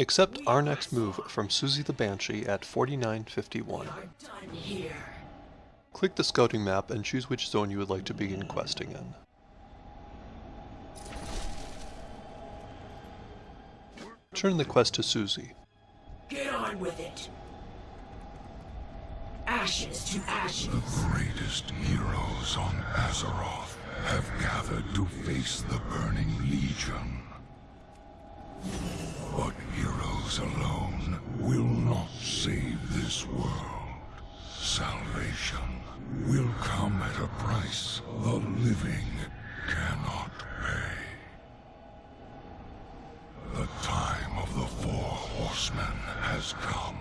Accept our next move from Susie the Banshee at 4951. Click the scouting map and choose which zone you would like to begin questing in. Turn the quest to Susie. Get on with it. Ashes to ashes. The greatest heroes on Azeroth have gathered to face the Burning Legion. Alone will not save this world. Salvation will come at a price the living cannot pay. The time of the Four Horsemen has come,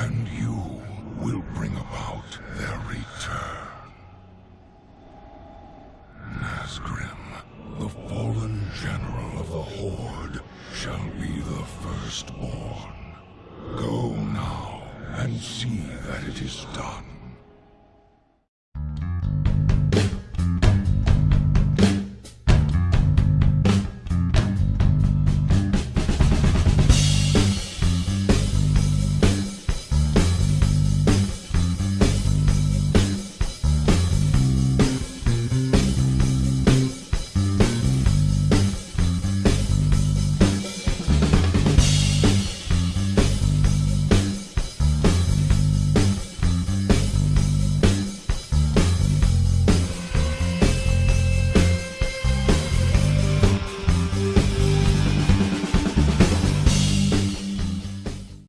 and you will bring about their return. Nazgrim, the fallen general of the Horde, shall be the firstborn. Go now and see that it is done.